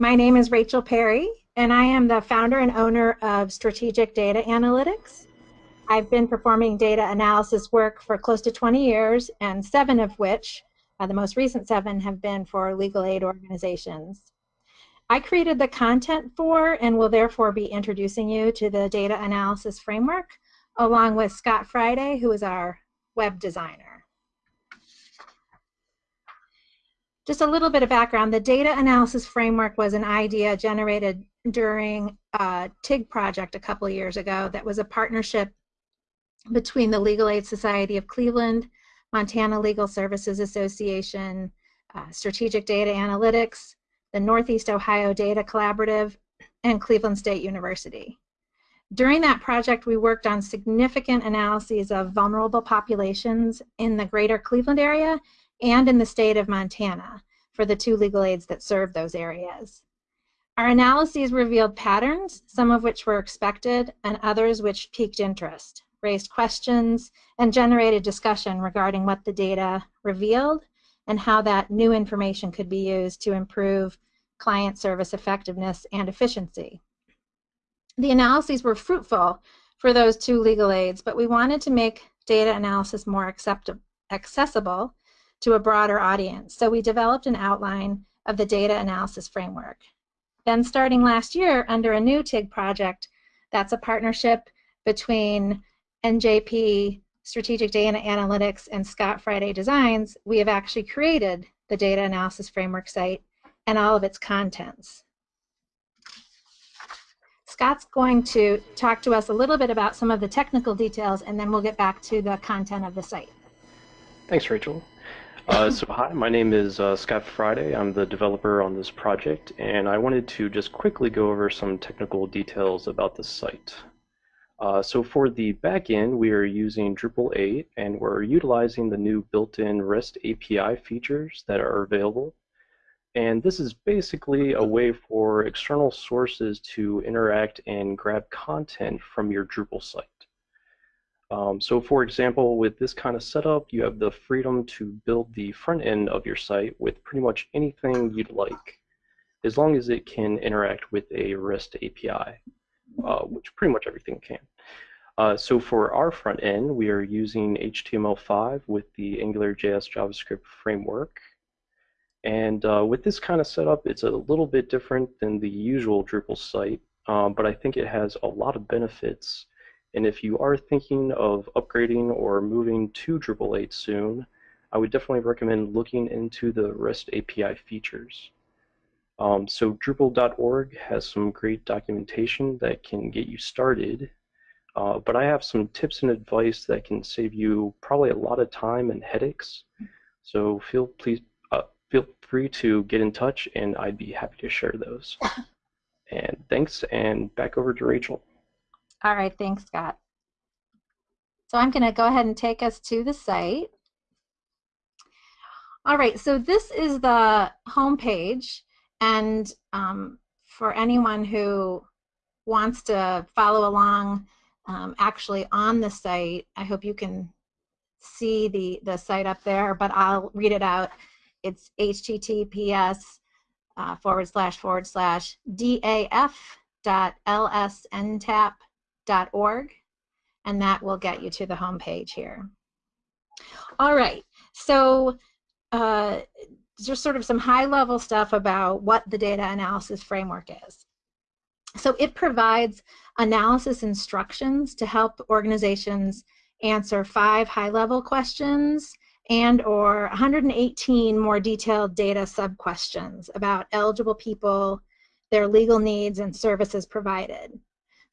My name is Rachel Perry, and I am the founder and owner of Strategic Data Analytics. I've been performing data analysis work for close to 20 years, and seven of which, uh, the most recent seven, have been for legal aid organizations. I created the content for and will therefore be introducing you to the data analysis framework along with Scott Friday, who is our web designer. Just a little bit of background. The data analysis framework was an idea generated during a TIG project a couple years ago that was a partnership between the Legal Aid Society of Cleveland, Montana Legal Services Association, uh, Strategic Data Analytics, the Northeast Ohio Data Collaborative, and Cleveland State University. During that project, we worked on significant analyses of vulnerable populations in the greater Cleveland area and in the state of Montana for the two legal aids that serve those areas. Our analyses revealed patterns, some of which were expected and others which piqued interest, raised questions, and generated discussion regarding what the data revealed and how that new information could be used to improve client service effectiveness and efficiency. The analyses were fruitful for those two legal aids, but we wanted to make data analysis more accessible to a broader audience. So we developed an outline of the data analysis framework. Then starting last year under a new TIG project, that's a partnership between NJP Strategic Data Analytics and Scott Friday Designs, we have actually created the data analysis framework site and all of its contents. Scott's going to talk to us a little bit about some of the technical details and then we'll get back to the content of the site. Thanks, Rachel. Uh, so hi, my name is uh, Scott Friday. I'm the developer on this project and I wanted to just quickly go over some technical details about the site. Uh, so for the backend, we are using Drupal 8 and we're utilizing the new built-in REST API features that are available and this is basically a way for external sources to interact and grab content from your Drupal site. Um, so for example, with this kind of setup, you have the freedom to build the front end of your site with pretty much anything you'd like, as long as it can interact with a REST API, uh, which pretty much everything can. Uh, so for our front end, we are using HTML5 with the AngularJS JavaScript framework, and uh, with this kind of setup, it's a little bit different than the usual Drupal site, um, but I think it has a lot of benefits. And if you are thinking of upgrading or moving to Drupal 8 soon, I would definitely recommend looking into the REST API features. Um, so Drupal.org has some great documentation that can get you started, uh, but I have some tips and advice that can save you probably a lot of time and headaches. So feel please feel free to get in touch and I'd be happy to share those. and thanks, and back over to Rachel. All right, thanks, Scott. So I'm going to go ahead and take us to the site. All right, so this is the home page, and um, for anyone who wants to follow along um, actually on the site, I hope you can see the, the site up there, but I'll read it out it's https uh, forward slash forward slash daf.lsntap.org and that will get you to the home page here. All right, so uh, just sort of some high level stuff about what the data analysis framework is. So it provides analysis instructions to help organizations answer five high level questions and or 118 more detailed data sub-questions about eligible people, their legal needs, and services provided.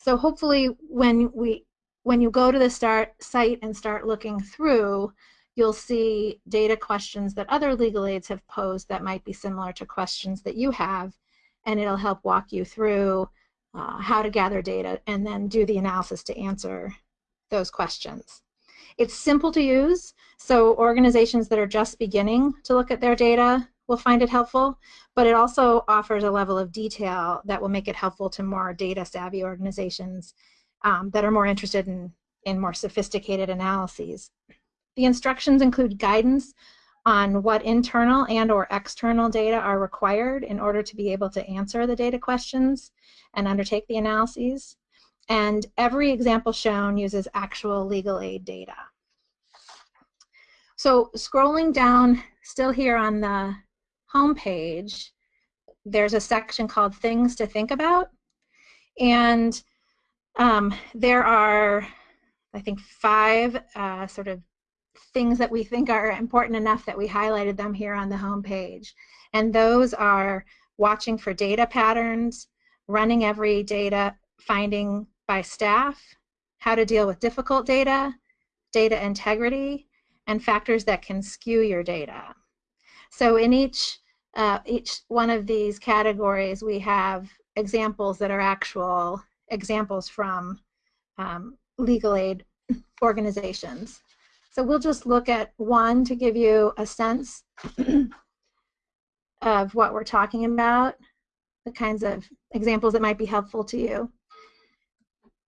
So hopefully when we when you go to the start site and start looking through, you'll see data questions that other legal aids have posed that might be similar to questions that you have, and it'll help walk you through uh, how to gather data and then do the analysis to answer those questions. It's simple to use, so organizations that are just beginning to look at their data will find it helpful, but it also offers a level of detail that will make it helpful to more data savvy organizations um, that are more interested in, in more sophisticated analyses. The instructions include guidance on what internal and or external data are required in order to be able to answer the data questions and undertake the analyses. And every example shown uses actual legal aid data. So scrolling down, still here on the home page, there's a section called Things to Think About. And um, there are, I think, five uh, sort of things that we think are important enough that we highlighted them here on the home page. And those are watching for data patterns, running every data finding by staff, how to deal with difficult data, data integrity, and factors that can skew your data. So in each uh, each one of these categories, we have examples that are actual examples from um, legal aid organizations. So we'll just look at one to give you a sense of what we're talking about, the kinds of examples that might be helpful to you.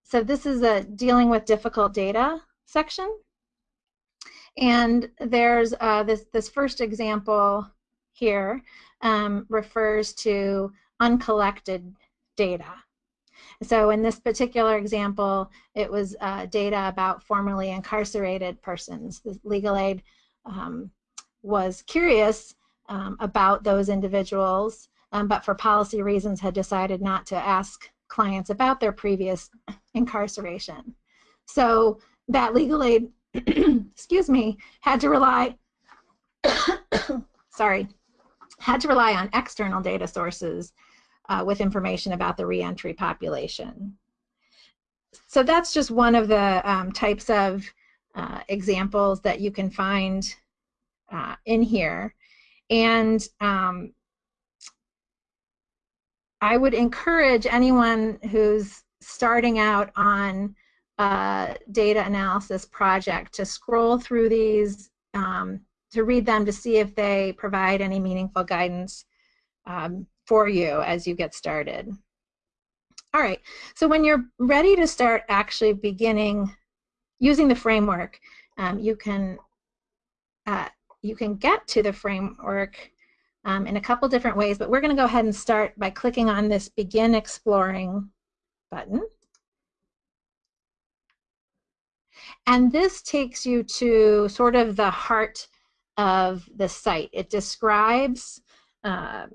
So this is a dealing with difficult data section. And there's uh, this, this first example here um, refers to uncollected data. So in this particular example, it was uh, data about formerly incarcerated persons. The legal aid um, was curious um, about those individuals, um, but for policy reasons had decided not to ask clients about their previous incarceration. So that legal aid, excuse me, had to rely, sorry, had to rely on external data sources uh, with information about the reentry population. So that's just one of the um, types of uh, examples that you can find uh, in here. And um, I would encourage anyone who's starting out on a data analysis project to scroll through these, um, to read them to see if they provide any meaningful guidance um, for you as you get started. All right, so when you're ready to start actually beginning using the framework, um, you can uh, you can get to the framework um, in a couple different ways, but we're going to go ahead and start by clicking on this Begin Exploring button. And this takes you to sort of the heart of the site. It describes uh,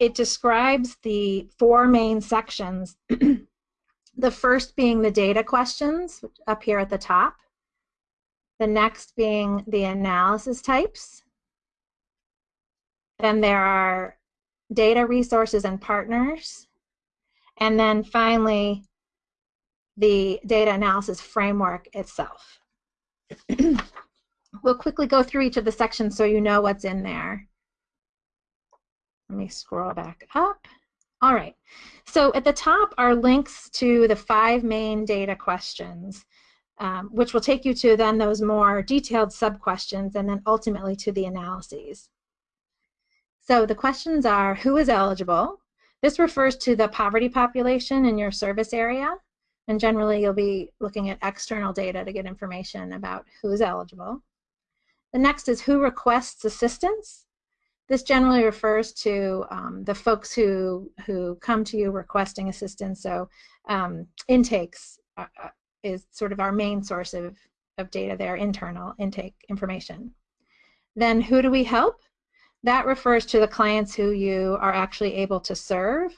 it describes the four main sections. the first being the data questions up here at the top. The next being the analysis types. Then there are data resources and partners. And then finally, the data analysis framework itself. we'll quickly go through each of the sections so you know what's in there. Let me scroll back up. All right, so at the top are links to the five main data questions, um, which will take you to then those more detailed sub-questions and then ultimately to the analyses. So the questions are, who is eligible? This refers to the poverty population in your service area, and generally you'll be looking at external data to get information about who is eligible. The next is who requests assistance. This generally refers to um, the folks who, who come to you requesting assistance. So um, intakes uh, uh, is sort of our main source of, of data there, internal intake information. Then who do we help? That refers to the clients who you are actually able to serve.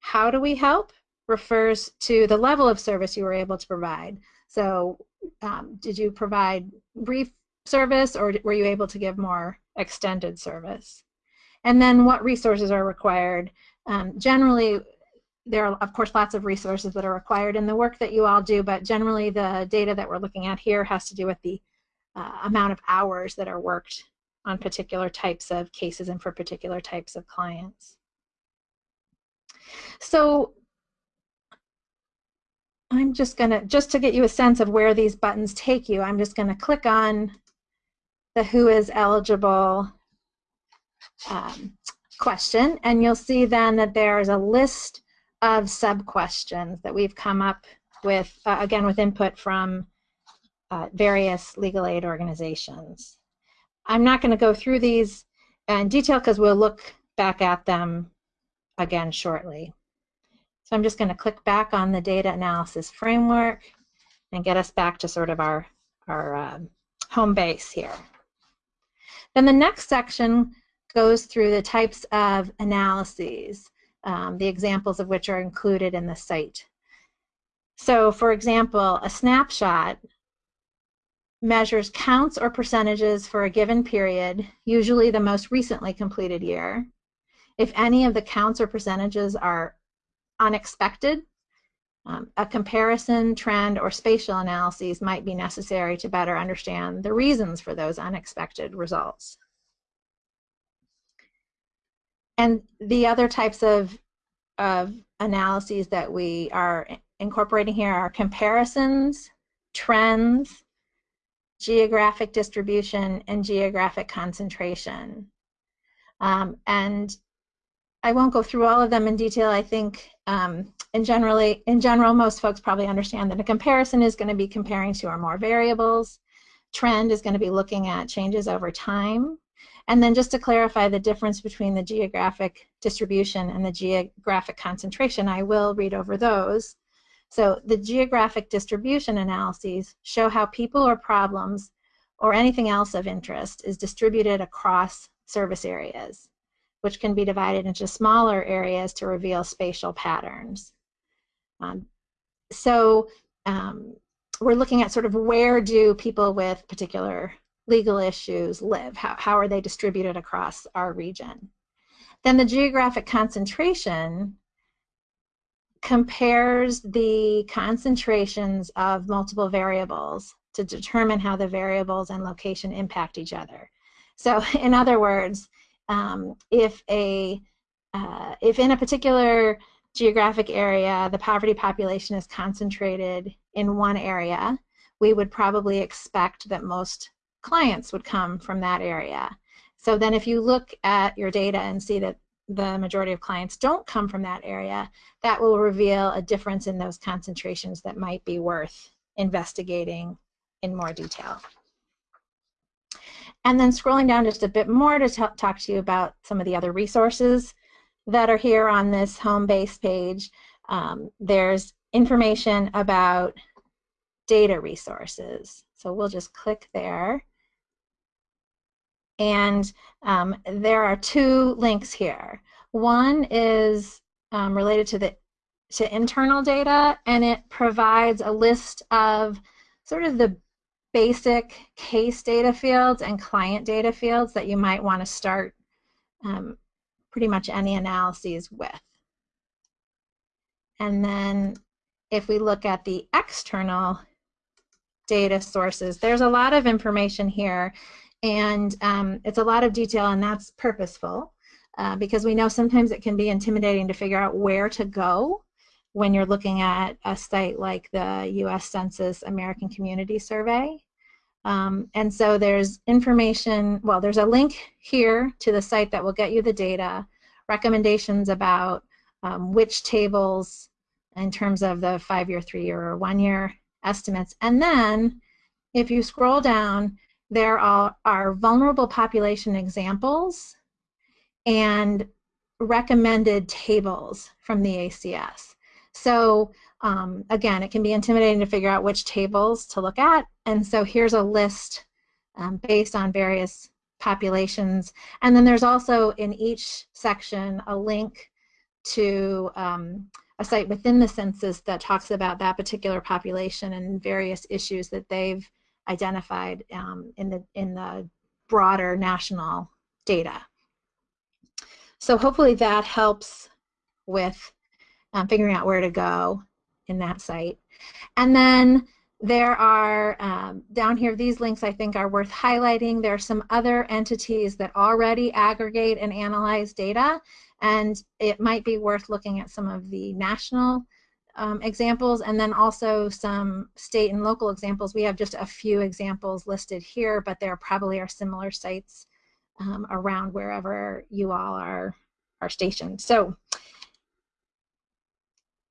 How do we help? Refers to the level of service you were able to provide. So um, did you provide brief service or were you able to give more extended service. And then what resources are required. Um, generally, there are, of course, lots of resources that are required in the work that you all do, but generally the data that we're looking at here has to do with the uh, amount of hours that are worked on particular types of cases and for particular types of clients. So I'm just going to, just to get you a sense of where these buttons take you, I'm just going to click on the who is eligible um, question, and you'll see then that there's a list of sub-questions that we've come up with, uh, again, with input from uh, various legal aid organizations. I'm not going to go through these in detail because we'll look back at them again shortly. So I'm just going to click back on the data analysis framework and get us back to sort of our, our um, home base here. Then the next section goes through the types of analyses, um, the examples of which are included in the site. So for example, a snapshot measures counts or percentages for a given period, usually the most recently completed year. If any of the counts or percentages are unexpected, um, a comparison, trend, or spatial analyses might be necessary to better understand the reasons for those unexpected results. And the other types of, of analyses that we are incorporating here are comparisons, trends, geographic distribution, and geographic concentration. Um, and I won't go through all of them in detail. I think um, in generally, in general, most folks probably understand that a comparison is going to be comparing two or more variables. Trend is going to be looking at changes over time. And then just to clarify the difference between the geographic distribution and the geographic concentration, I will read over those. So the geographic distribution analyses show how people or problems or anything else of interest is distributed across service areas, which can be divided into smaller areas to reveal spatial patterns. Um, so um, we're looking at sort of where do people with particular legal issues live? How, how are they distributed across our region? Then the geographic concentration compares the concentrations of multiple variables to determine how the variables and location impact each other. So in other words, um, if a uh, if in a particular geographic area the poverty population is concentrated in one area, we would probably expect that most clients would come from that area. So then if you look at your data and see that the majority of clients don't come from that area, that will reveal a difference in those concentrations that might be worth investigating in more detail. And then scrolling down just a bit more to talk to you about some of the other resources that are here on this home base page. Um, there's information about data resources. So we'll just click there. And um, there are two links here. One is um, related to the to internal data, and it provides a list of sort of the basic case data fields and client data fields that you might want to start um, pretty much any analyses with. And then if we look at the external data sources, there's a lot of information here and um, it's a lot of detail and that's purposeful uh, because we know sometimes it can be intimidating to figure out where to go when you're looking at a site like the US Census American Community Survey. Um, and so there's information, well, there's a link here to the site that will get you the data, recommendations about um, which tables in terms of the five-year, three-year, or one-year estimates. And then if you scroll down, there are, are vulnerable population examples and recommended tables from the ACS. So um, again, it can be intimidating to figure out which tables to look at, and so here's a list um, based on various populations. And then there's also in each section a link to um, a site within the census that talks about that particular population and various issues that they've identified um, in the in the broader national data. So hopefully that helps with um, figuring out where to go in that site. And then there are, um, down here, these links I think are worth highlighting. There are some other entities that already aggregate and analyze data, and it might be worth looking at some of the national um, examples and then also some state and local examples. We have just a few examples listed here, but there probably are similar sites um, around wherever you all are, are stationed. So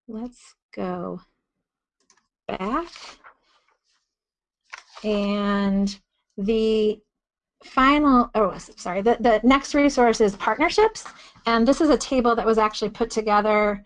let's go back. And the final, oh, sorry, the, the next resource is partnerships. And this is a table that was actually put together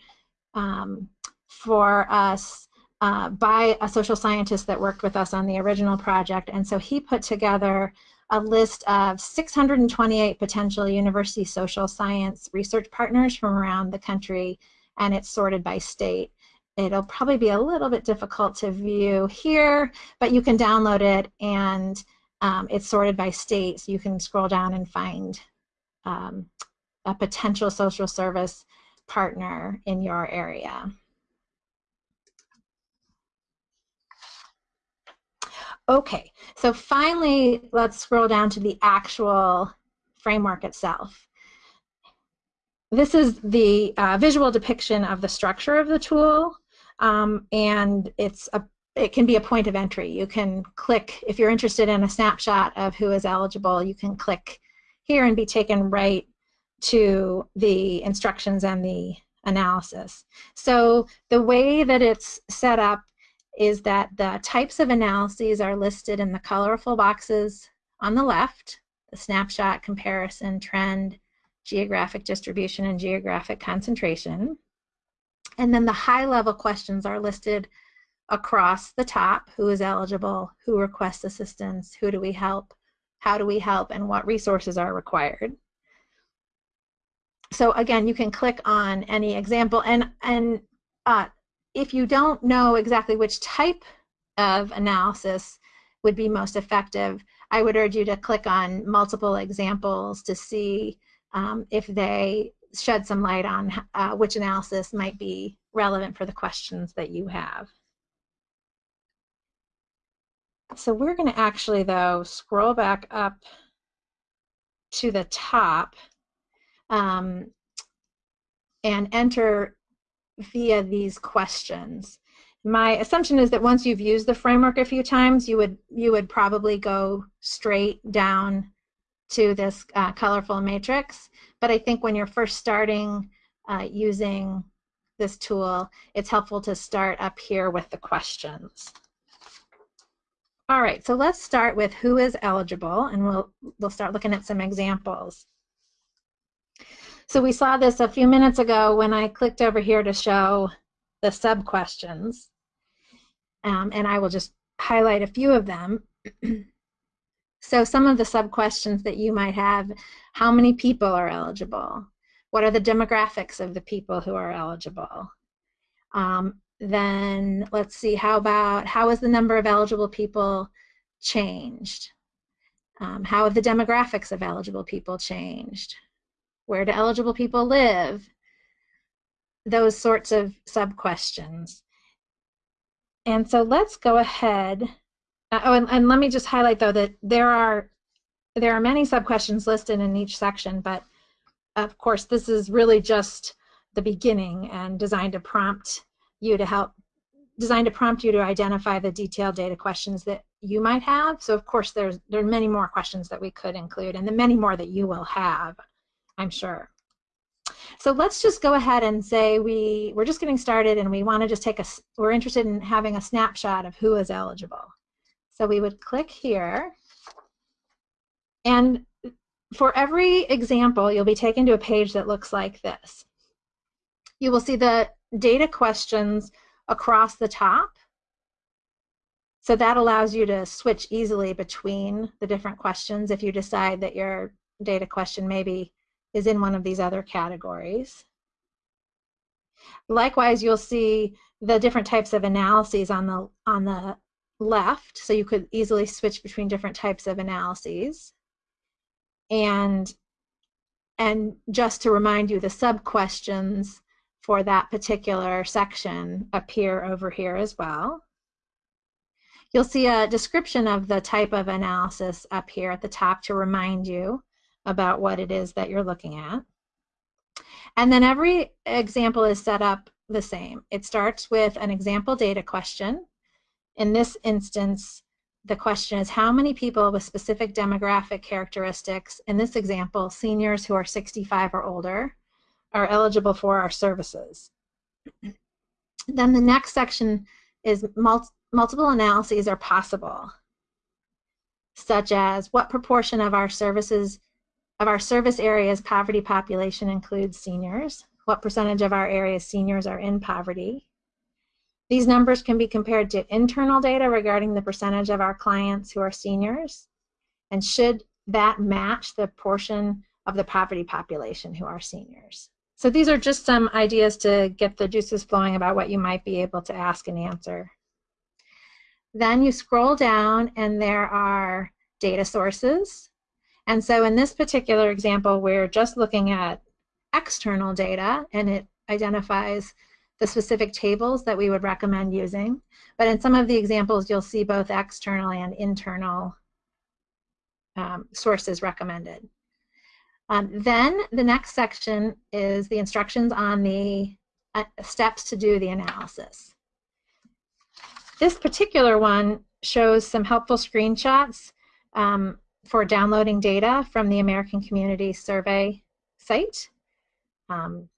um, for us uh, by a social scientist that worked with us on the original project. And so he put together a list of 628 potential university social science research partners from around the country, and it's sorted by state. It'll probably be a little bit difficult to view here, but you can download it and um, it's sorted by state, so you can scroll down and find um, a potential social service partner in your area. Okay, so finally, let's scroll down to the actual framework itself. This is the uh, visual depiction of the structure of the tool, um, and it's a it can be a point of entry. You can click, if you're interested in a snapshot of who is eligible, you can click here and be taken right to the instructions and the analysis. So the way that it's set up is that the types of analyses are listed in the colorful boxes on the left, the snapshot, comparison, trend, geographic distribution, and geographic concentration. And then the high level questions are listed across the top. Who is eligible, who requests assistance, who do we help, how do we help, and what resources are required. So again, you can click on any example, and, and uh, if you don't know exactly which type of analysis would be most effective, I would urge you to click on multiple examples to see um, if they shed some light on uh, which analysis might be relevant for the questions that you have. So we're going to actually, though, scroll back up to the top um, and enter via these questions. My assumption is that once you've used the framework a few times, you would you would probably go straight down to this uh, colorful matrix. But I think when you're first starting uh, using this tool, it's helpful to start up here with the questions. All right, so let's start with who is eligible, and we'll, we'll start looking at some examples. So we saw this a few minutes ago when I clicked over here to show the sub-questions, um, and I will just highlight a few of them. so some of the sub-questions that you might have, how many people are eligible? What are the demographics of the people who are eligible? Um, then let's see, how about how has the number of eligible people changed? Um, how have the demographics of eligible people changed? Where do eligible people live? Those sorts of sub-questions. And so let's go ahead. Uh, oh, and, and let me just highlight though that there are there are many sub-questions listed in each section, but of course this is really just the beginning and designed to prompt you to help designed to prompt you to identify the detailed data questions that you might have. So of course there's there are many more questions that we could include and the many more that you will have, I'm sure. So let's just go ahead and say we, we're just getting started and we want to just take a, we're interested in having a snapshot of who is eligible. So we would click here and for every example you'll be taken to a page that looks like this. You will see the data questions across the top. So that allows you to switch easily between the different questions if you decide that your data question maybe is in one of these other categories. Likewise, you'll see the different types of analyses on the on the left, so you could easily switch between different types of analyses. And and just to remind you, the sub questions for that particular section appear over here as well. You'll see a description of the type of analysis up here at the top to remind you about what it is that you're looking at. And then every example is set up the same. It starts with an example data question. In this instance, the question is how many people with specific demographic characteristics, in this example, seniors who are 65 or older, are eligible for our services. then the next section is mul multiple analyses are possible. such as what proportion of our services of our service area's poverty population includes seniors, what percentage of our area's seniors are in poverty. These numbers can be compared to internal data regarding the percentage of our clients who are seniors, and should that match the portion of the poverty population who are seniors. So these are just some ideas to get the juices flowing about what you might be able to ask and answer. Then you scroll down and there are data sources. And so in this particular example, we're just looking at external data and it identifies the specific tables that we would recommend using. But in some of the examples, you'll see both external and internal um, sources recommended. Um, then the next section is the instructions on the uh, steps to do the analysis. This particular one shows some helpful screenshots um, for downloading data from the American Community Survey site. Um,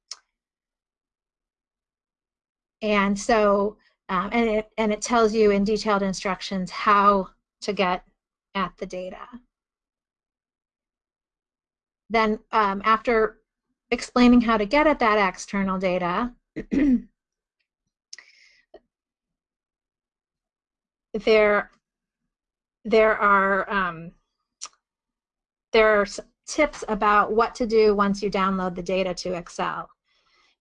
and so, um, and, it, and it tells you in detailed instructions how to get at the data. Then um, after explaining how to get at that external data, there there are um, there are tips about what to do once you download the data to Excel.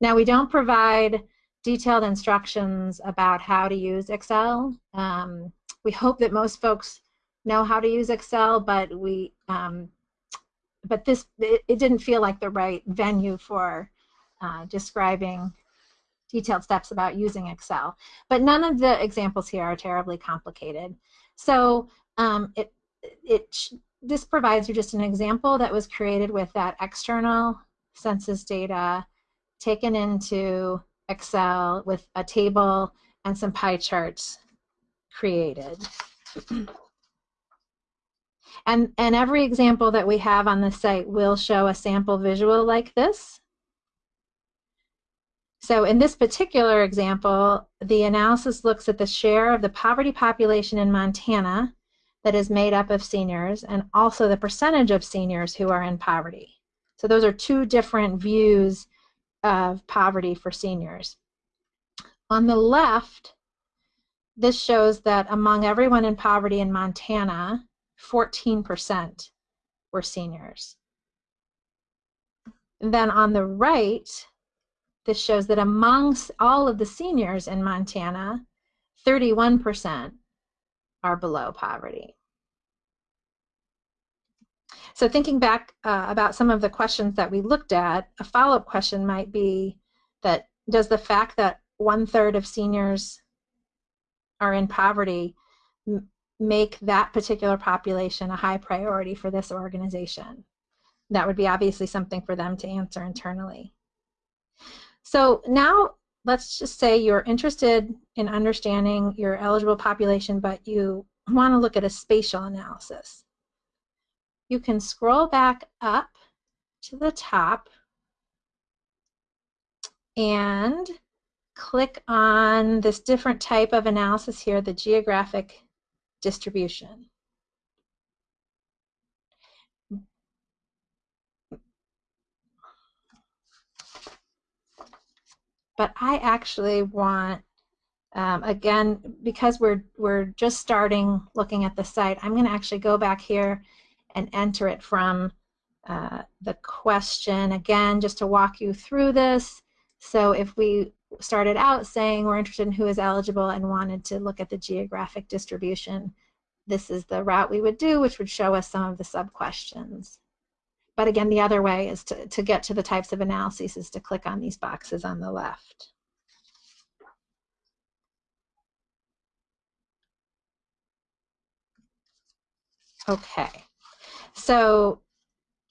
Now we don't provide detailed instructions about how to use Excel. Um, we hope that most folks know how to use Excel, but we um, but this it, it, didn't feel like the right venue for uh, describing detailed steps about using Excel. But none of the examples here are terribly complicated. So um, it, it, this provides you just an example that was created with that external census data taken into Excel with a table and some pie charts created. and, and every example that we have on the site will show a sample visual like this. So in this particular example, the analysis looks at the share of the poverty population in Montana that is made up of seniors and also the percentage of seniors who are in poverty. So those are two different views of poverty for seniors. On the left, this shows that among everyone in poverty in Montana, 14% were seniors. And then on the right, this shows that amongst all of the seniors in Montana, 31% are below poverty. So thinking back uh, about some of the questions that we looked at, a follow-up question might be that does the fact that one-third of seniors are in poverty make that particular population a high priority for this organization? That would be obviously something for them to answer internally. So now let's just say you're interested in understanding your eligible population, but you want to look at a spatial analysis. You can scroll back up to the top and click on this different type of analysis here, the geographic distribution. but I actually want, um, again, because we're, we're just starting looking at the site, I'm going to actually go back here and enter it from uh, the question again, just to walk you through this. So if we started out saying we're interested in who is eligible and wanted to look at the geographic distribution, this is the route we would do, which would show us some of the sub-questions. But again, the other way is to, to get to the types of analyses is to click on these boxes on the left. Okay, so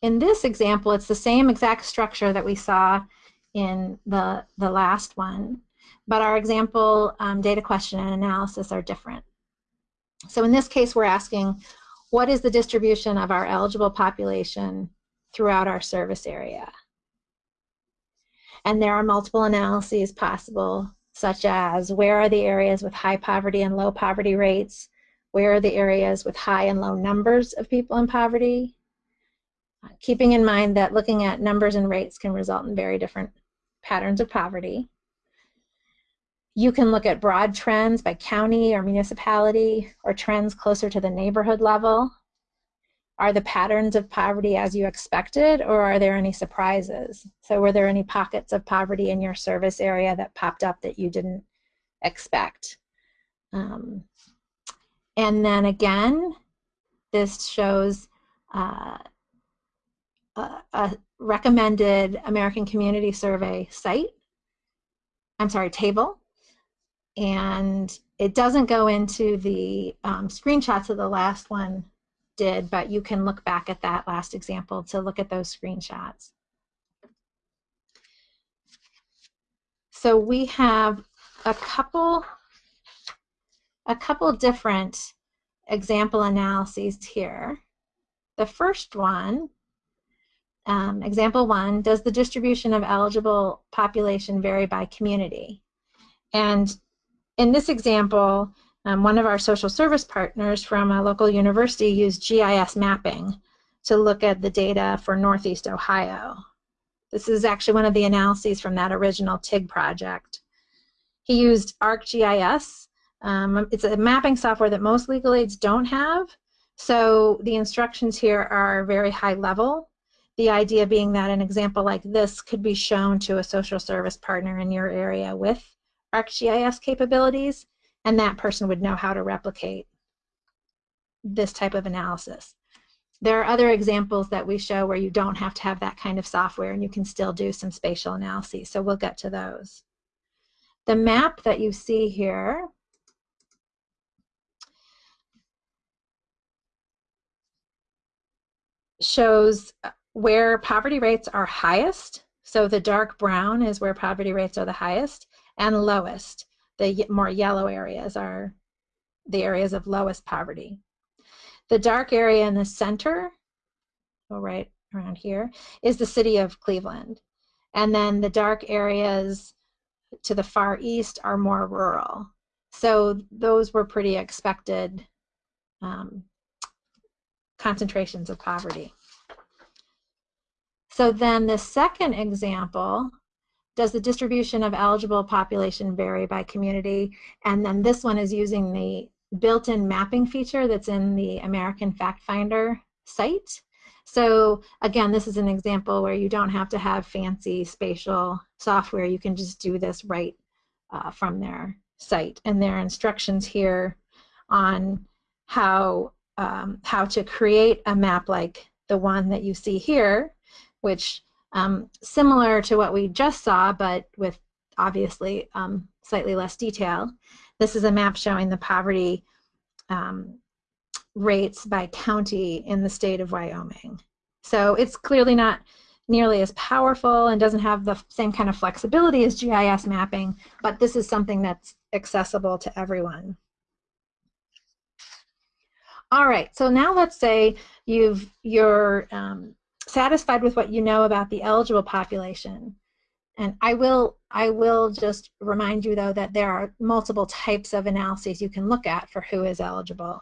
in this example, it's the same exact structure that we saw in the, the last one, but our example um, data question and analysis are different. So in this case, we're asking, what is the distribution of our eligible population throughout our service area. And there are multiple analyses possible, such as where are the areas with high poverty and low poverty rates? Where are the areas with high and low numbers of people in poverty, uh, keeping in mind that looking at numbers and rates can result in very different patterns of poverty. You can look at broad trends by county or municipality or trends closer to the neighborhood level. Are the patterns of poverty as you expected or are there any surprises? So were there any pockets of poverty in your service area that popped up that you didn't expect? Um, and then again, this shows uh, a, a recommended American Community Survey site, I'm sorry, table, and it doesn't go into the um, screenshots of the last one did, but you can look back at that last example to look at those screenshots. So we have a couple a couple different example analyses here. The first one, um, example one, does the distribution of eligible population vary by community? And in this example, um, one of our social service partners from a local university used GIS mapping to look at the data for Northeast Ohio. This is actually one of the analyses from that original TIG project. He used ArcGIS um, it's a mapping software that most legal aids don't have, so the instructions here are very high level. The idea being that an example like this could be shown to a social service partner in your area with ArcGIS capabilities, and that person would know how to replicate this type of analysis. There are other examples that we show where you don't have to have that kind of software and you can still do some spatial analyses, so we'll get to those. The map that you see here shows uh, where poverty rates are highest. So the dark brown is where poverty rates are the highest and lowest. The more yellow areas are the areas of lowest poverty. The dark area in the center, oh, right around here, is the city of Cleveland. And then the dark areas to the far east are more rural. So those were pretty expected um, concentrations of poverty. So then the second example, does the distribution of eligible population vary by community? And then this one is using the built-in mapping feature that's in the American Fact Finder site. So again, this is an example where you don't have to have fancy spatial software. You can just do this right uh, from their site. And there are instructions here on how um, how to create a map like the one that you see here, which um, similar to what we just saw, but with obviously um, slightly less detail. This is a map showing the poverty um, rates by county in the state of Wyoming. So it's clearly not nearly as powerful and doesn't have the same kind of flexibility as GIS mapping, but this is something that's accessible to everyone. All right, so now let's say you've, you're um, satisfied with what you know about the eligible population. And I will, I will just remind you though that there are multiple types of analyses you can look at for who is eligible.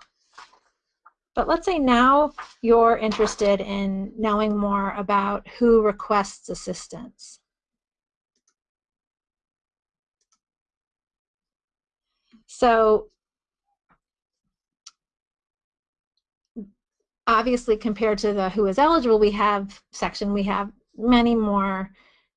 But let's say now you're interested in knowing more about who requests assistance. So obviously compared to the who is eligible we have section we have many more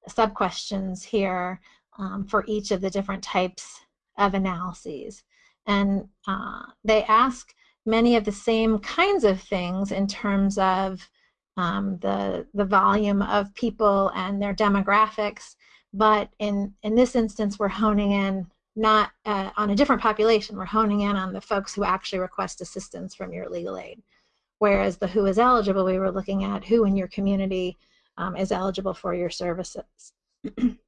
sub questions here um, for each of the different types of analyses. And uh, they ask many of the same kinds of things in terms of um, the the volume of people and their demographics. But in in this instance we're honing in not uh, on a different population. We're honing in on the folks who actually request assistance from your legal aid Whereas the who is eligible, we were looking at who in your community um, is eligible for your services.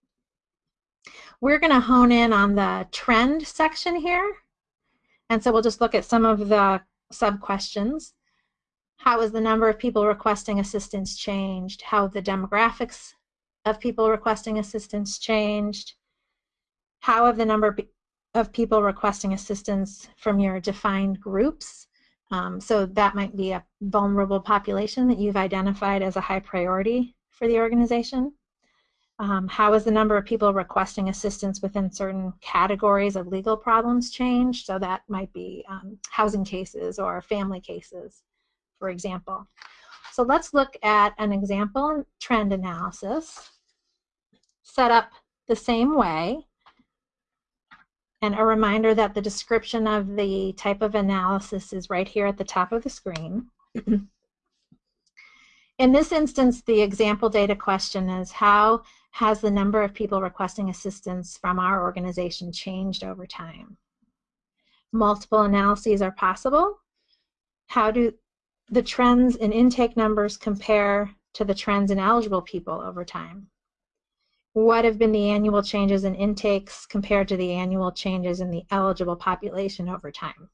we're going to hone in on the trend section here. And so we'll just look at some of the sub-questions. How has the number of people requesting assistance changed? How have the demographics of people requesting assistance changed? How have the number of people requesting assistance from your defined groups. Um, so that might be a vulnerable population that you've identified as a high priority for the organization. Um, how has the number of people requesting assistance within certain categories of legal problems changed? So that might be um, housing cases or family cases, for example. So let's look at an example trend analysis set up the same way. And a reminder that the description of the type of analysis is right here at the top of the screen. In this instance, the example data question is how has the number of people requesting assistance from our organization changed over time? Multiple analyses are possible. How do the trends in intake numbers compare to the trends in eligible people over time? What have been the annual changes in intakes compared to the annual changes in the eligible population over time?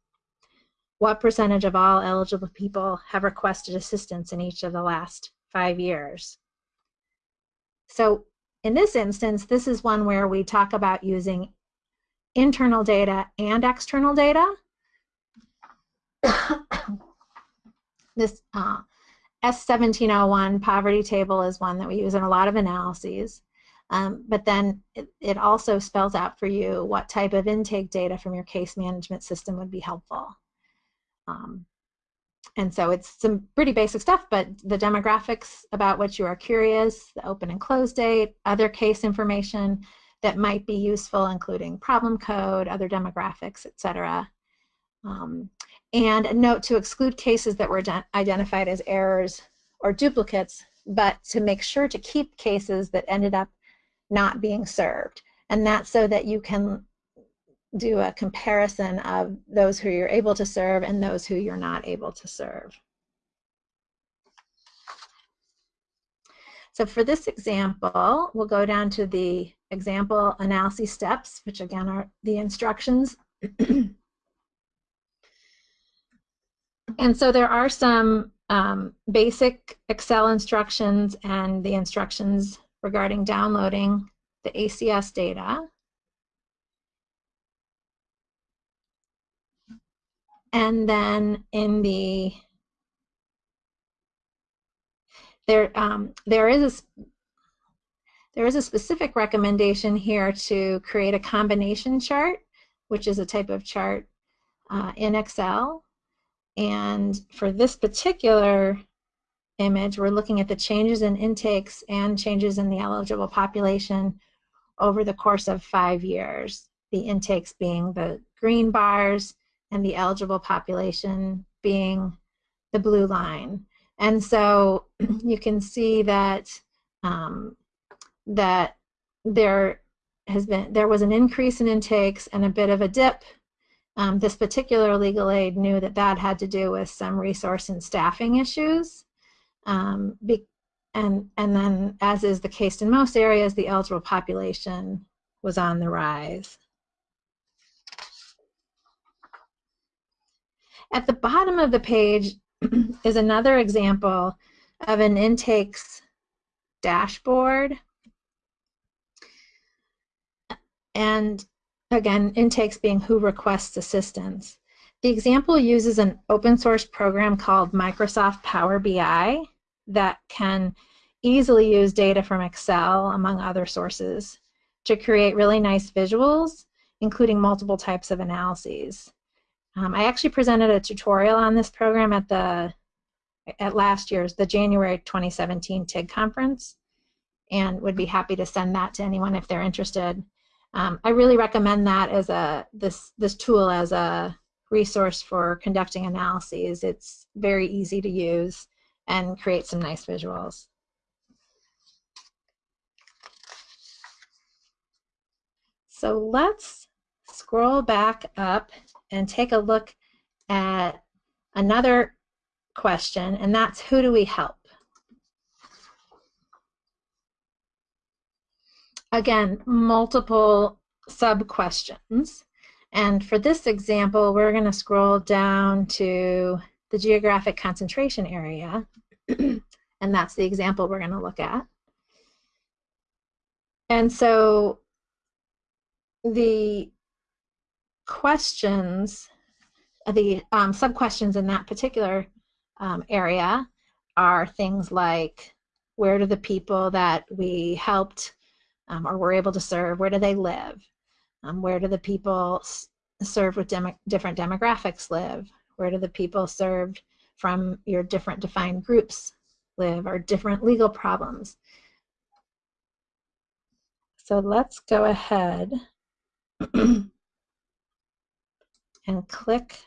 what percentage of all eligible people have requested assistance in each of the last five years. So in this instance, this is one where we talk about using internal data and external data. this uh, S1701 poverty table is one that we use in a lot of analyses. Um, but then it, it also spells out for you what type of intake data from your case management system would be helpful. Um, and so it's some pretty basic stuff, but the demographics about what you are curious, the open and close date, other case information that might be useful, including problem code, other demographics, etc. Um, and a note to exclude cases that were identified as errors or duplicates, but to make sure to keep cases that ended up not being served. And that's so that you can do a comparison of those who you're able to serve and those who you're not able to serve. So for this example, we'll go down to the example analysis steps, which again are the instructions. and so there are some um, basic Excel instructions and the instructions regarding downloading the ACS data. and then in the there um, there is a there is a specific recommendation here to create a combination chart, which is a type of chart uh, in Excel. And for this particular image, we're looking at the changes in intakes and changes in the eligible population over the course of five years. The intakes being the green bars and the eligible population being the blue line. And so you can see that um, that there has been there was an increase in intakes and a bit of a dip. Um, this particular legal aid knew that that had to do with some resource and staffing issues. Um, be, and, and then, as is the case in most areas, the eligible population was on the rise. At the bottom of the page is another example of an intakes dashboard. And again, intakes being who requests assistance. The example uses an open source program called Microsoft Power BI that can easily use data from Excel, among other sources, to create really nice visuals, including multiple types of analyses. Um, I actually presented a tutorial on this program at the at last year's the January 2017 TIG conference, and would be happy to send that to anyone if they're interested. Um, I really recommend that as a this this tool as a resource for conducting analyses. It's very easy to use and create some nice visuals. So let's scroll back up and take a look at another question, and that's who do we help? Again, multiple sub-questions. And for this example, we're going to scroll down to the geographic concentration area, and that's the example we're going to look at. And so the questions, the um, sub-questions in that particular um, area are things like where do the people that we helped um, or were able to serve, where do they live? Um, where do the people served with demo different demographics live? Where do the people served from your different defined groups live or different legal problems? So let's go ahead and click.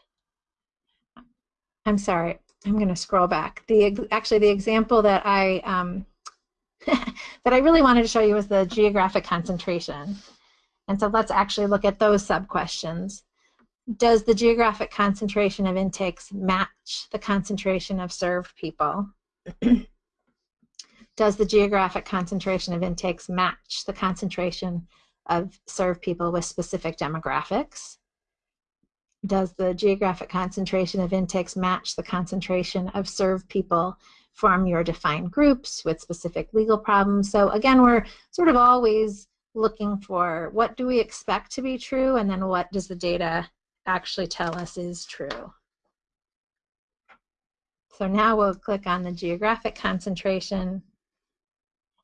I'm sorry, I'm going to scroll back. The actually the example that I um, that I really wanted to show you was the geographic concentration. And so let's actually look at those sub-questions. Does the geographic concentration of intakes match the concentration of served people? Does the geographic concentration of intakes match the concentration of served people with specific demographics? Does the geographic concentration of intakes match the concentration of served people from your defined groups with specific legal problems? So again, we're sort of always looking for what do we expect to be true and then what does the data actually tell us is true. So now we'll click on the geographic concentration.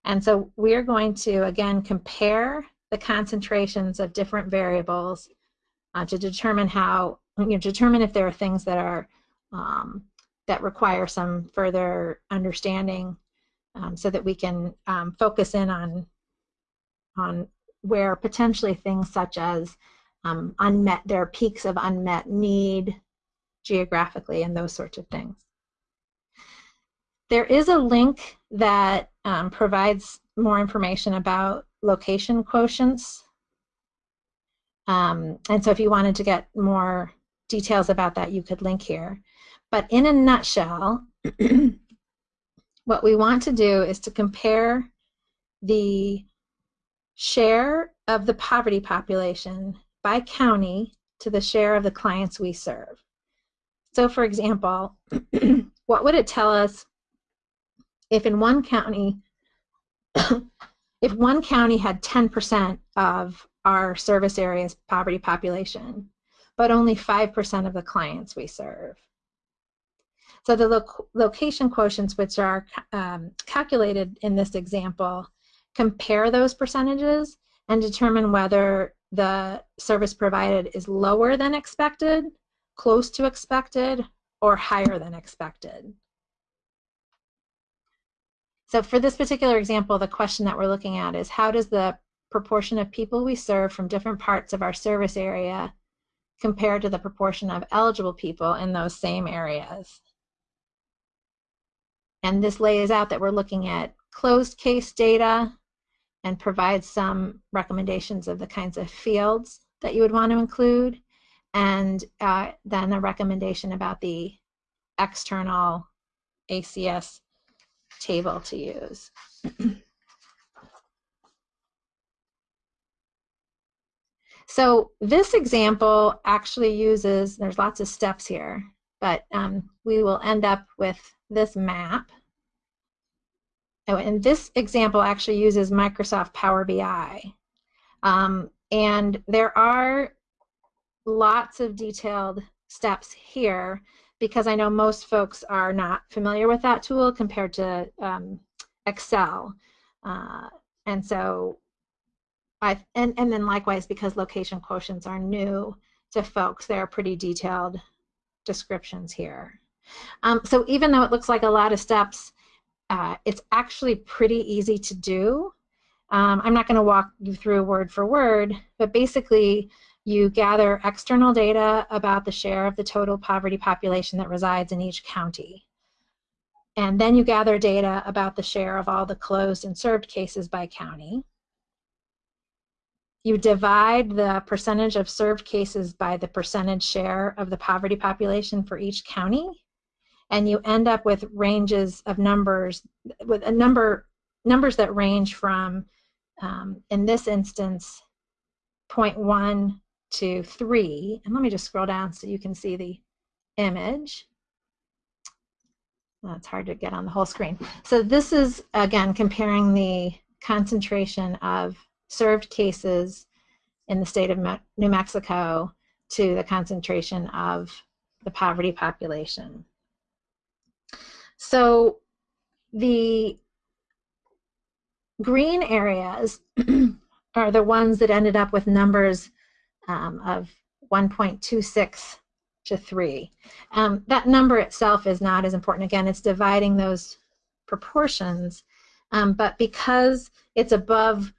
And so we're going to, again, compare the concentrations of different variables uh, to determine how, you know, determine if there are things that are, um, that require some further understanding um, so that we can um, focus in on on where potentially things such as um, unmet, there are peaks of unmet need geographically and those sorts of things. There is a link that um, provides more information about location quotients. Um, and so if you wanted to get more details about that, you could link here. But in a nutshell, what we want to do is to compare the share of the poverty population by county to the share of the clients we serve. So for example, what would it tell us if in one county, if one county had 10% of our service area's poverty population, but only 5% of the clients we serve? So the lo location quotients, which are um, calculated in this example, compare those percentages and determine whether the service provided is lower than expected, close to expected, or higher than expected. So for this particular example, the question that we're looking at is how does the proportion of people we serve from different parts of our service area compare to the proportion of eligible people in those same areas? And this lays out that we're looking at closed case data, and provide some recommendations of the kinds of fields that you would want to include, and uh, then a recommendation about the external ACS table to use. so this example actually uses, there's lots of steps here, but um, we will end up with this map and this example actually uses Microsoft Power BI. Um, and there are lots of detailed steps here because I know most folks are not familiar with that tool compared to um, Excel. Uh, and so, I and, and then likewise because location quotients are new to folks, there are pretty detailed descriptions here. Um, so even though it looks like a lot of steps, uh, it's actually pretty easy to do. Um, I'm not going to walk you through word for word, but basically you gather external data about the share of the total poverty population that resides in each county. And then you gather data about the share of all the closed and served cases by county. You divide the percentage of served cases by the percentage share of the poverty population for each county and you end up with ranges of numbers with a number numbers that range from um, in this instance 0.1 to 3 and let me just scroll down so you can see the image. It's hard to get on the whole screen. So this is again comparing the concentration of served cases in the state of New Mexico to the concentration of the poverty population. So the green areas are the ones that ended up with numbers um, of 1.26 to 3. Um, that number itself is not as important. Again, it's dividing those proportions. Um, but because it's above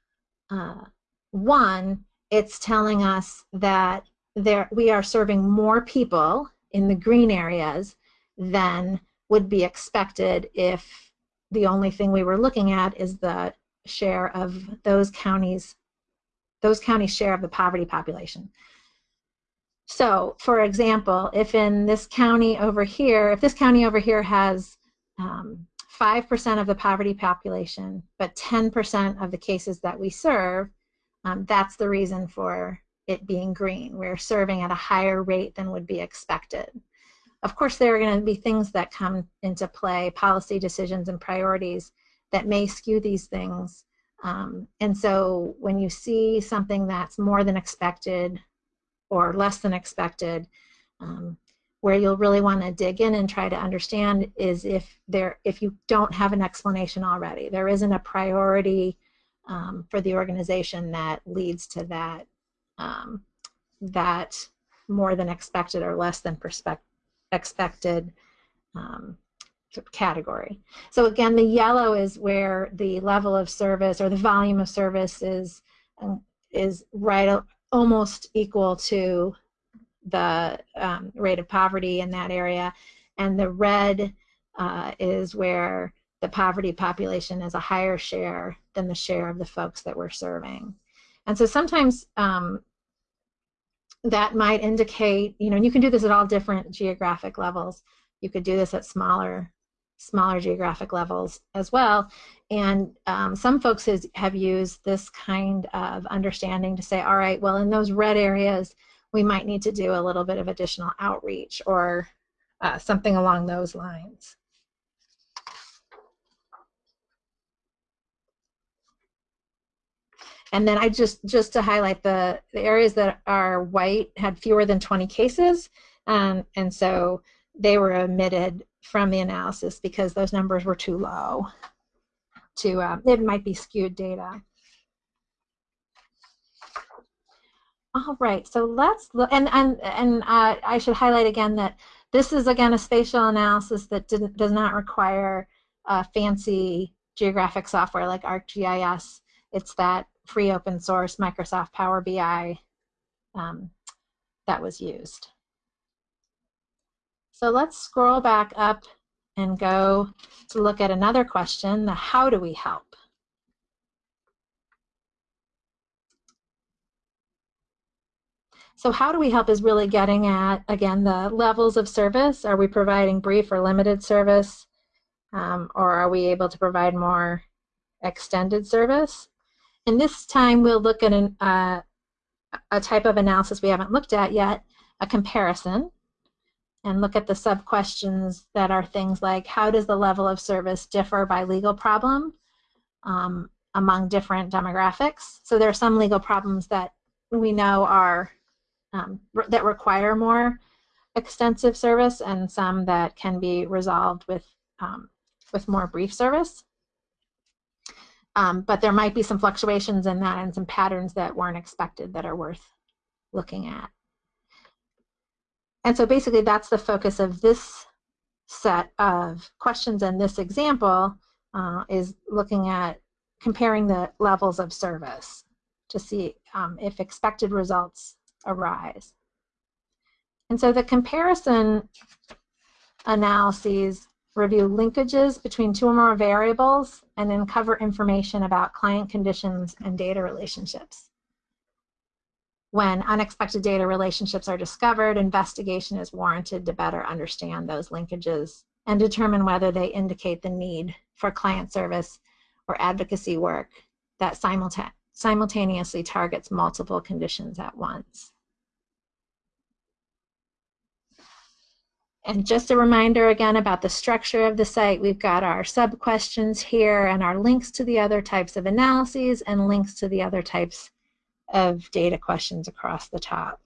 uh, 1, it's telling us that there we are serving more people in the green areas than would be expected if the only thing we were looking at is the share of those counties, those counties' share of the poverty population. So, for example, if in this county over here, if this county over here has 5% um, of the poverty population, but 10% of the cases that we serve, um, that's the reason for it being green. We're serving at a higher rate than would be expected. Of course, there are going to be things that come into play, policy decisions and priorities that may skew these things. Um, and so when you see something that's more than expected or less than expected. Um, where you'll really want to dig in and try to understand is if there if you don't have an explanation already. There isn't a priority um, for the organization that leads to that um, that more than expected or less than expected um, category. So again, the yellow is where the level of service or the volume of service is um, is right almost equal to the um, rate of poverty in that area. And the red uh, is where the poverty population is a higher share than the share of the folks that we're serving. And so sometimes um, that might indicate, you know, you can do this at all different geographic levels. You could do this at smaller smaller geographic levels as well. And um, some folks has, have used this kind of understanding to say, all right, well, in those red areas, we might need to do a little bit of additional outreach or uh, something along those lines. And then I just, just to highlight the, the areas that are white had fewer than 20 cases. Um, and so they were omitted from the analysis because those numbers were too low to, uh, it might be skewed data. All right, so let's look, and, and, and uh, I should highlight again that this is again a spatial analysis that didn't, does not require uh, fancy geographic software like ArcGIS. It's that free open source Microsoft Power BI um, that was used. So let's scroll back up and go to look at another question, the how do we help? So how do we help is really getting at, again, the levels of service. Are we providing brief or limited service? Um, or are we able to provide more extended service? And this time we'll look at an, uh, a type of analysis we haven't looked at yet, a comparison and look at the sub-questions that are things like how does the level of service differ by legal problem um, among different demographics. So there are some legal problems that we know are um, that require more extensive service and some that can be resolved with um, with more brief service. Um, but there might be some fluctuations in that and some patterns that weren't expected that are worth looking at. And so basically that's the focus of this set of questions and this example uh, is looking at comparing the levels of service to see um, if expected results arise. And so the comparison analyses review linkages between two or more variables and then cover information about client conditions and data relationships. When unexpected data relationships are discovered, investigation is warranted to better understand those linkages and determine whether they indicate the need for client service or advocacy work that simultaneously targets multiple conditions at once. And just a reminder again about the structure of the site, we've got our sub-questions here and our links to the other types of analyses and links to the other types of data questions across the top.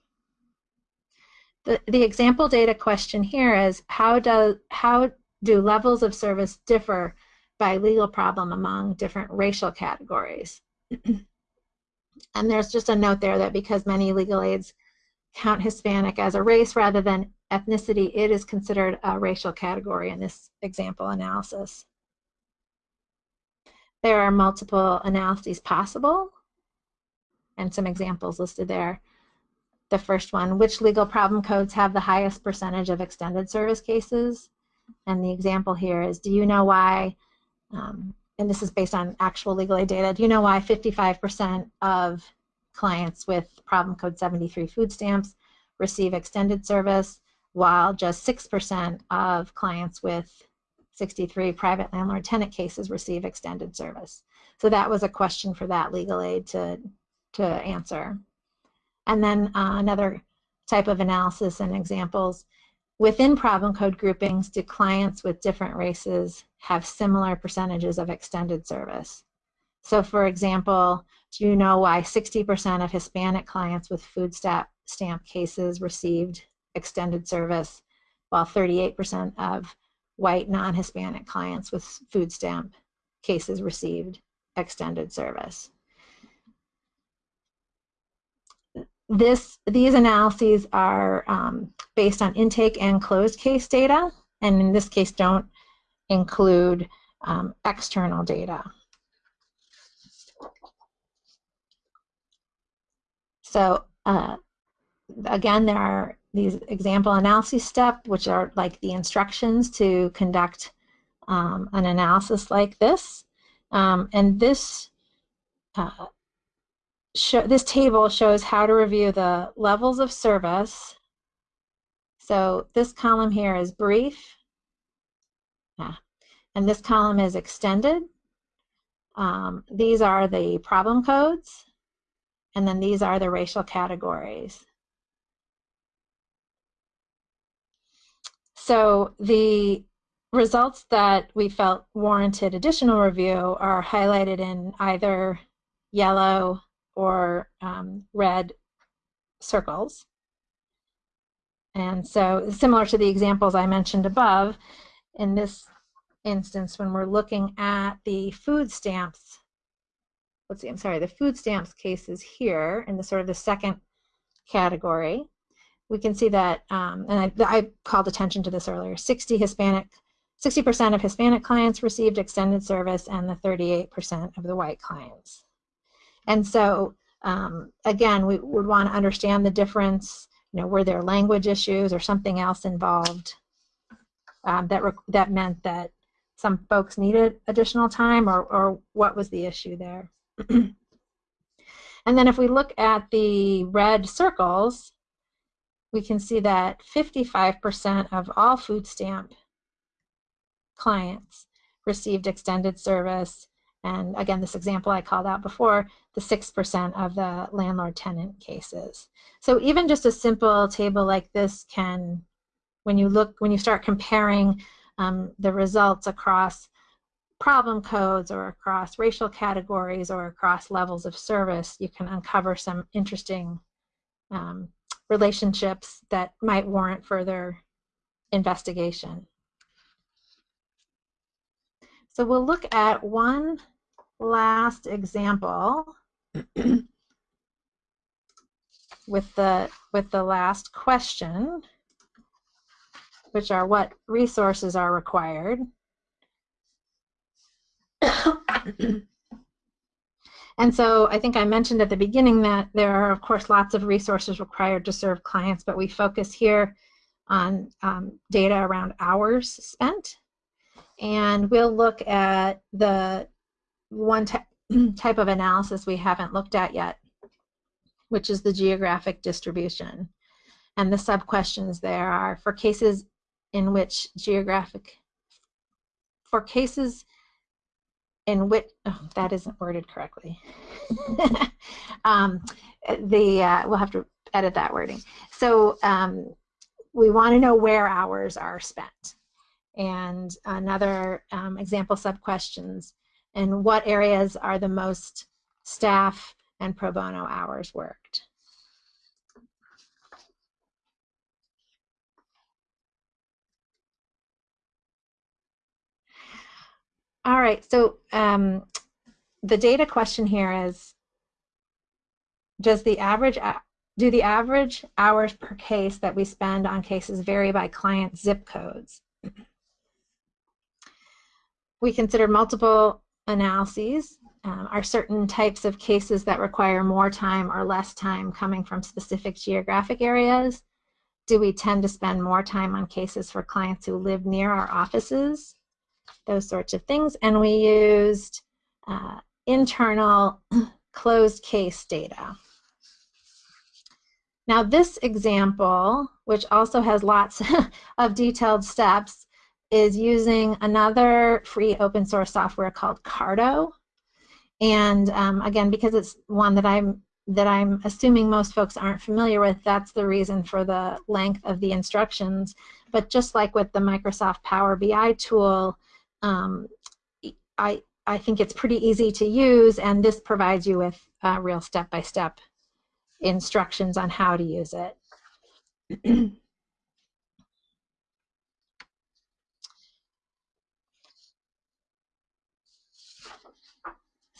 The, the example data question here is how do, how do levels of service differ by legal problem among different racial categories? and there's just a note there that because many legal aids count Hispanic as a race rather than ethnicity, it is considered a racial category in this example analysis. There are multiple analyses possible and some examples listed there. The first one, which legal problem codes have the highest percentage of extended service cases? And the example here is, do you know why, um, and this is based on actual legal aid data, do you know why 55% of clients with problem code 73 food stamps receive extended service, while just 6% of clients with 63 private landlord tenant cases receive extended service. So that was a question for that legal aid to, to answer. And then uh, another type of analysis and examples. Within problem code groupings, do clients with different races have similar percentages of extended service? So for example, do you know why 60% of Hispanic clients with food stamp, stamp cases received extended service, while 38% of white non-Hispanic clients with food stamp cases received extended service. This, these analyses are um, based on intake and closed case data, and in this case don't include um, external data. So uh, again, there are these example analysis step, which are like the instructions to conduct um, an analysis like this. Um, and this uh, this table shows how to review the levels of service. So this column here is brief, yeah. and this column is extended. Um, these are the problem codes, and then these are the racial categories. So the results that we felt warranted additional review are highlighted in either yellow or um, red circles. And so similar to the examples I mentioned above, in this instance, when we're looking at the food stamps, let's see, I'm sorry, the food stamps cases here in the sort of the second category, we can see that, um, and I, I, called attention to this earlier, 60 Hispanic, 60% of Hispanic clients received extended service and the 38% of the white clients. And so, um, again, we would want to understand the difference. You know, were there language issues or something else involved um, that that meant that some folks needed additional time, or or what was the issue there? and then if we look at the red circles, we can see that 55% of all food stamp clients received extended service and again, this example I called out before, the 6% of the landlord-tenant cases. So even just a simple table like this can, when you look, when you start comparing um, the results across problem codes or across racial categories or across levels of service, you can uncover some interesting um, relationships that might warrant further investigation. So we'll look at one last example with the with the last question, which are what resources are required. and so I think I mentioned at the beginning that there are, of course, lots of resources required to serve clients, but we focus here on um, data around hours spent. And we'll look at the one type of analysis we haven't looked at yet, which is the geographic distribution. And the sub-questions there are for cases in which geographic, for cases in which, oh, that isn't worded correctly. um, the, uh, we'll have to edit that wording. So um, we want to know where hours are spent. And another um, example sub-questions and what areas are the most staff and pro bono hours worked. All right, so um, the data question here is, does the average, do the average hours per case that we spend on cases vary by client zip codes? We considered multiple analyses. Um, are certain types of cases that require more time or less time coming from specific geographic areas? Do we tend to spend more time on cases for clients who live near our offices? Those sorts of things. And we used uh, internal closed case data. Now this example, which also has lots of detailed steps, is using another free open source software called Carto. And um, again, because it's one that I'm that I'm assuming most folks aren't familiar with, that's the reason for the length of the instructions. But just like with the Microsoft Power BI tool, um, I, I think it's pretty easy to use, and this provides you with uh, real step-by-step -step instructions on how to use it.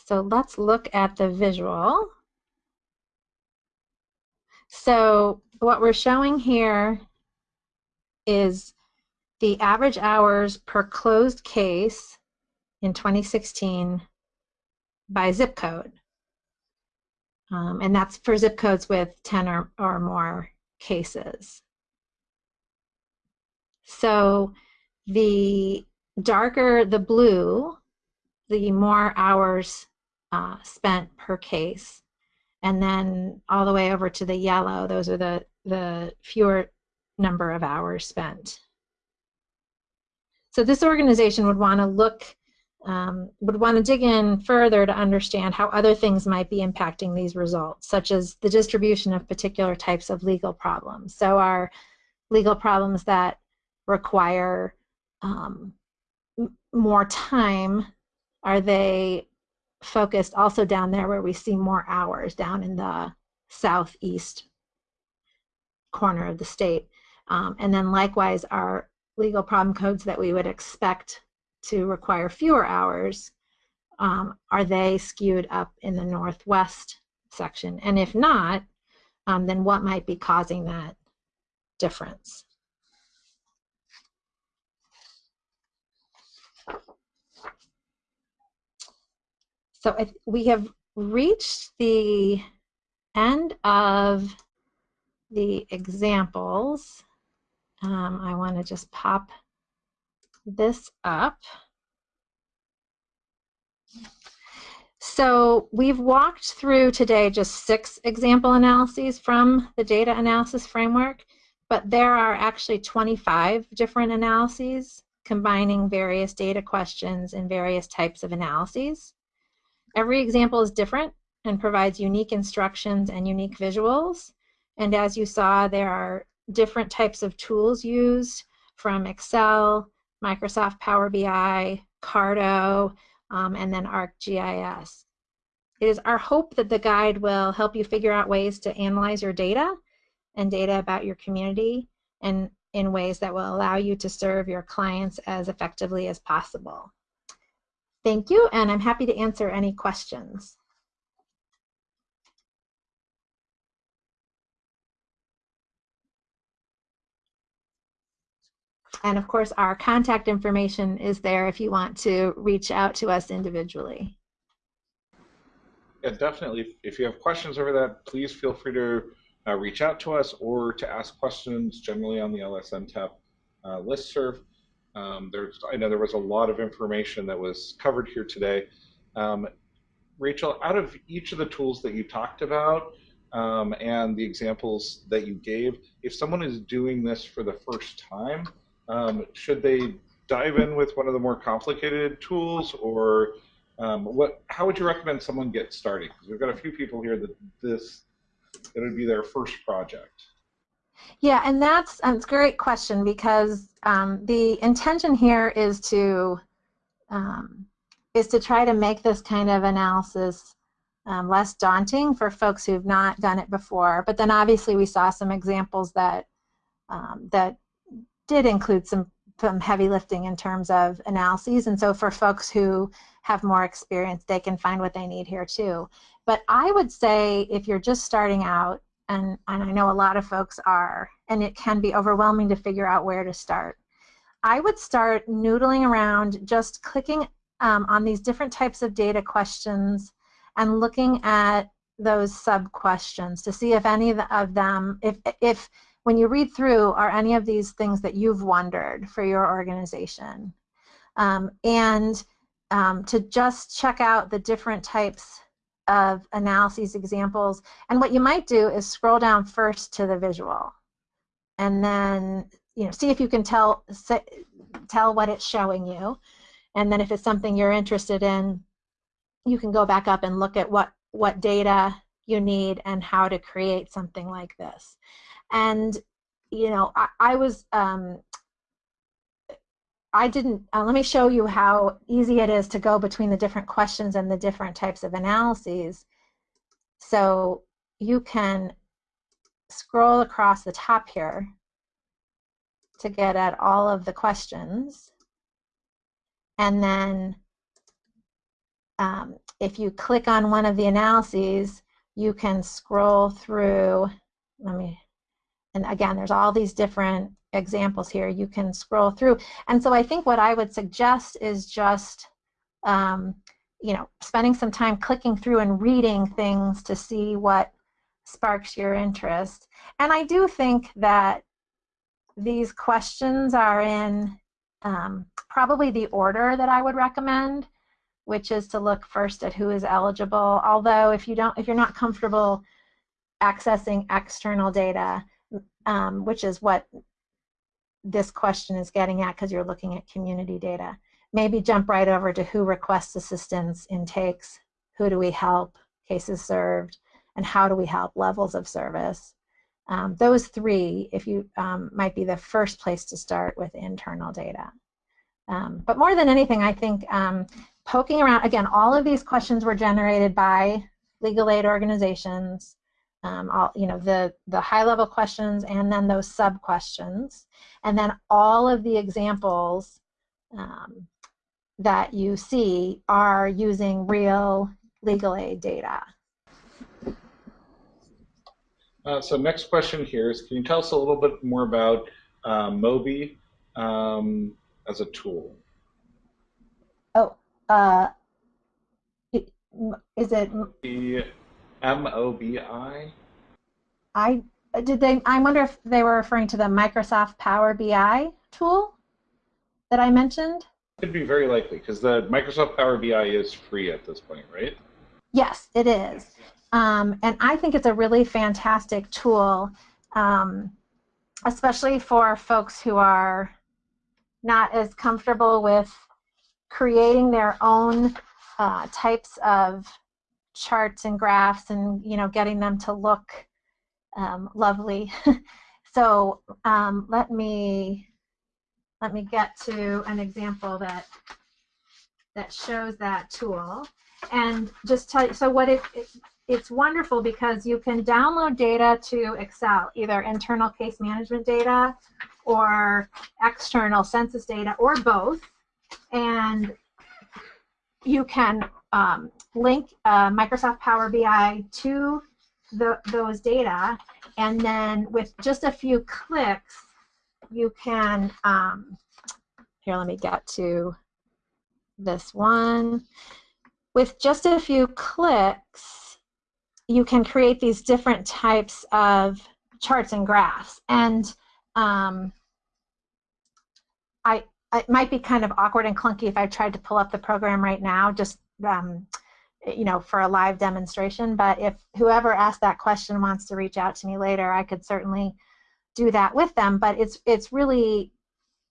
so let's look at the visual. So what we're showing here is the average hours per closed case in 2016 by zip code. Um, and that's for zip codes with 10 or, or more cases. So the darker the blue, the more hours uh, spent per case and then all the way over to the yellow, those are the, the fewer number of hours spent. So this organization would want to look, um, would want to dig in further to understand how other things might be impacting these results, such as the distribution of particular types of legal problems. So are legal problems that require um, more time, are they focused also down there where we see more hours down in the southeast corner of the state. Um, and then likewise our legal problem codes that we would expect to require fewer hours, um, are they skewed up in the northwest section? And if not, um, then what might be causing that difference? So we have reached the end of the examples. Um, I want to just pop this up. So we've walked through today just six example analyses from the data analysis framework, but there are actually 25 different analyses combining various data questions and various types of analyses. Every example is different and provides unique instructions and unique visuals. And as you saw, there are different types of tools used from Excel, Microsoft Power BI, Carto, um, and then ArcGIS. It is our hope that the guide will help you figure out ways to analyze your data and data about your community and in ways that will allow you to serve your clients as effectively as possible. Thank you, and I'm happy to answer any questions. And of course, our contact information is there if you want to reach out to us individually. Yeah, definitely. If you have questions over that, please feel free to uh, reach out to us or to ask questions generally on the LSNTAP uh, listserv. Um, there's, I know there was a lot of information that was covered here today. Um, Rachel, out of each of the tools that you talked about um, and the examples that you gave, if someone is doing this for the first time, um, should they dive in with one of the more complicated tools or um, what? How would you recommend someone get started? Because we've got a few people here that this it would be their first project. Yeah, and that's it's a great question because um, the intention here is to um, is to try to make this kind of analysis um, less daunting for folks who've not done it before. But then obviously we saw some examples that um, that did include some some heavy lifting in terms of analyses. And so for folks who have more experience, they can find what they need here too. But I would say if you're just starting out, and, and I know a lot of folks are, and it can be overwhelming to figure out where to start. I would start noodling around, just clicking um, on these different types of data questions and looking at those sub questions to see if any of them, if, if when you read through, are any of these things that you've wondered for your organization. Um, and um, to just check out the different types of analyses examples. And what you might do is scroll down first to the visual and then you know see if you can tell tell what it's showing you. And then if it's something you're interested in, you can go back up and look at what, what data you need and how to create something like this. And you know, I, I was um, I didn't, uh, let me show you how easy it is to go between the different questions and the different types of analyses. So you can scroll across the top here to get at all of the questions. And then um, if you click on one of the analyses, you can scroll through, let me, and again, there's all these different examples here you can scroll through. And so I think what I would suggest is just, um, you know, spending some time clicking through and reading things to see what sparks your interest. And I do think that these questions are in um, probably the order that I would recommend, which is to look first at who is eligible. Although if you don't, if you're not comfortable accessing external data, um, which is what this question is getting at because you're looking at community data. Maybe jump right over to who requests assistance, intakes, who do we help, cases served, and how do we help, levels of service. Um, those three, if you um, might be the first place to start with internal data. Um, but more than anything, I think um, poking around, again, all of these questions were generated by legal aid organizations, um, all, you know, the, the high level questions and then those sub questions. And then all of the examples um, that you see are using real legal aid data. Uh, so next question here is, can you tell us a little bit more about uh, MOBI um, as a tool? Oh, uh, is it? The M-O-B-I? I did they. I wonder if they were referring to the Microsoft Power BI tool that I mentioned. It could be very likely because the Microsoft Power BI is free at this point, right? Yes, it is, um, and I think it's a really fantastic tool, um, especially for folks who are not as comfortable with creating their own uh, types of charts and graphs and you know getting them to look um, lovely. so um, let me let me get to an example that that shows that tool and just tell you so what it, it it's wonderful because you can download data to Excel either internal case management data or external census data or both and you can um, link uh, Microsoft Power BI to the, those data, and then with just a few clicks, you can, um, here, let me get to this one. With just a few clicks, you can create these different types of charts and graphs. And um, I, it might be kind of awkward and clunky if I tried to pull up the program right now, just um, you know, for a live demonstration. But if whoever asked that question wants to reach out to me later, I could certainly do that with them. But it's it's really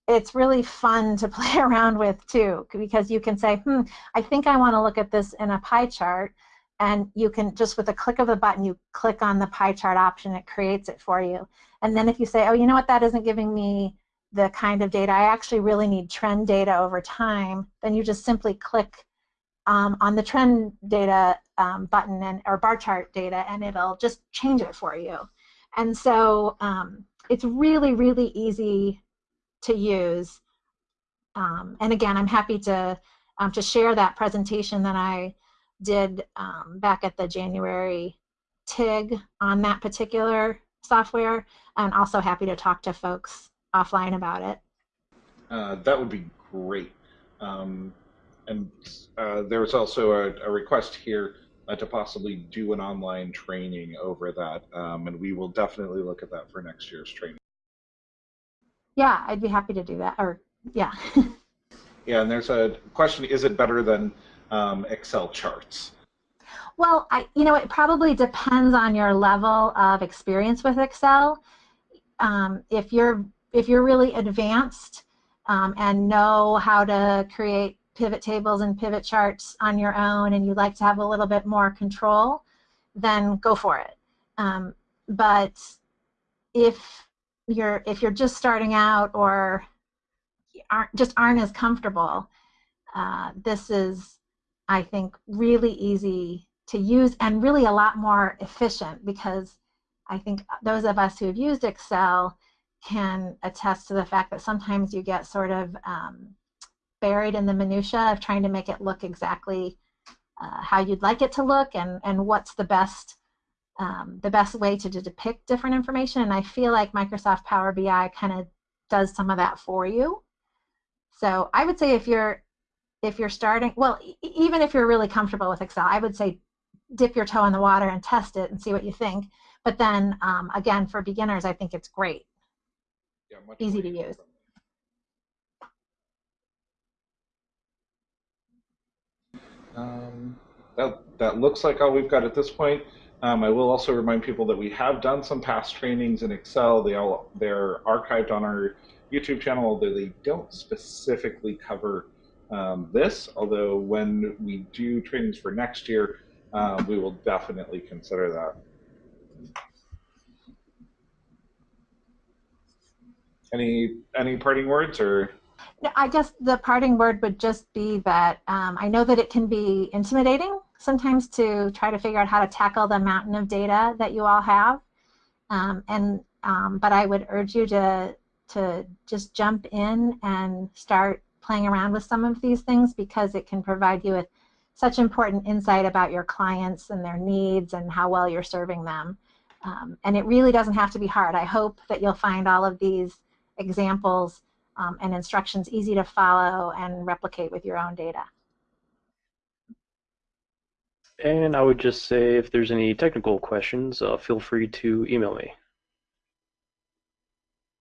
it's really fun to play around with too, because you can say, hmm, I think I want to look at this in a pie chart, and you can just with a click of a button, you click on the pie chart option, it creates it for you. And then if you say, oh, you know what, that isn't giving me the kind of data I actually really need trend data over time, then you just simply click um, on the trend data um, button and or bar chart data and it'll just change it for you. And so um, it's really, really easy to use. um, and again, I'm happy to um, to share that presentation that I did um, back at the January TIG on that particular software, and also happy to talk to folks offline about it. Uh, that would be great. Um, and uh, there's also a, a, request here uh, to possibly do an online training over that, um, and we will definitely look at that for next year's training. Yeah, I'd be happy to do that. Or yeah. yeah, and there's a question: Is it better than um, Excel charts? Well, I, you know, it probably depends on your level of experience with Excel. Um, if you're if you're really advanced um, and know how to create pivot tables and pivot charts on your own, and you like to have a little bit more control, then go for it. Um, but if you're if you're just starting out or aren't just aren't as comfortable, uh, this is I think really easy to use and really a lot more efficient because I think those of us who have used Excel can attest to the fact that sometimes you get sort of um, buried in the minutia of trying to make it look exactly uh, how you'd like it to look and, and what's the best um, the best way to, to depict different information. And I feel like Microsoft Power BI kind of does some of that for you. So I would say if you're if you're starting, well, even if you're really comfortable with Excel, I would say dip your toe in the water and test it and see what you think. But then, um, again, for beginners, I think it's great. Yeah, Easy to use. Um, that, that looks like all we've got at this point. Um, I will also remind people that we have done some past trainings in Excel. They all they're archived on our YouTube channel, although they don't specifically cover um, this. Although when we do trainings for next year, um, we will definitely consider that. Any any parting words or? I guess the parting word would just be that um, I know that it can be intimidating sometimes to try to figure out how to tackle the mountain of data that you all have, um, and um, but I would urge you to to just jump in and start playing around with some of these things because it can provide you with such important insight about your clients and their needs and how well you're serving them. Um, and it really doesn't have to be hard. I hope that you'll find all of these examples um, and instructions easy to follow and replicate with your own data. And I would just say if there's any technical questions, uh, feel free to email me.